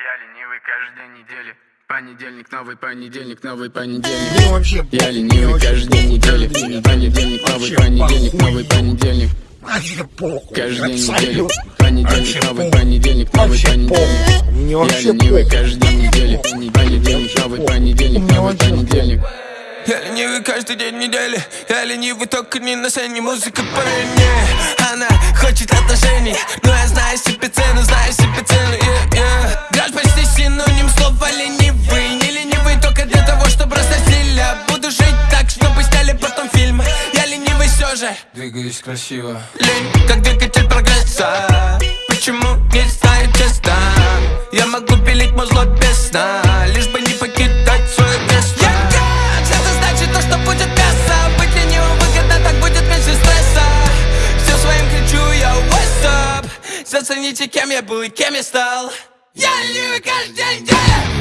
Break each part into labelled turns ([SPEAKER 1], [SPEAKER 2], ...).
[SPEAKER 1] Я ленивый каждый день недели. Понедельник, новый понедельник, новый понедельник. Я ленивый каждый день недели. Понедельник, новый
[SPEAKER 2] Вообще
[SPEAKER 1] понедельник,
[SPEAKER 2] похуй.
[SPEAKER 1] новый понедельник.
[SPEAKER 2] вообще похуй.
[SPEAKER 1] Каждый день недели. Понедельник, новый понедельник, новый понедельник. Я
[SPEAKER 2] вообще
[SPEAKER 1] ленивый день недели. Понедельник, новый понедельник, новый
[SPEAKER 2] вообще
[SPEAKER 1] понедельник.
[SPEAKER 3] Я ленивый каждый день недели Я ленивый только не на сцене Музыка мне Она хочет отношений Но я Двигаюсь красиво. Лень, как двигатель прогресса. Почему не знаю честно Я могу пилить музло без сна Лишь бы не покидать свое место. Я как? Это значит то, что будет мясо. Быть ленивым выгодно, так будет меньше стресса. Все своим кричу я what's up? Зацените, кем я был и кем я стал. Я ленивый каждый день. недели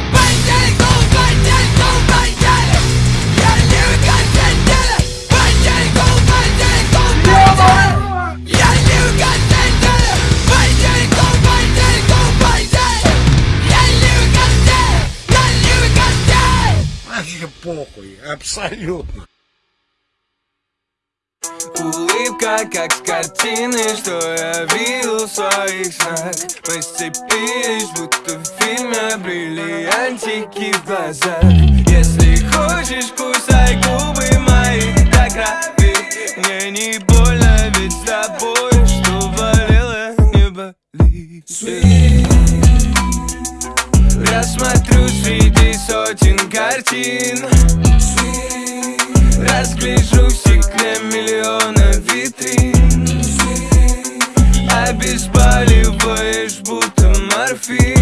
[SPEAKER 2] Вообще похуй. Абсолютно.
[SPEAKER 3] Улыбка, как с картины, что я видел в своих снах Мы сцепились, будто в фильме бриллиантики в глазах Если хочешь, кусай губы мои до крови Мне не больно, ведь с тобой, что болело, не болит я смотрю среди сотен картин. Разгляжу в стекле миллиона витрин. Обезболиваешь будто морфин.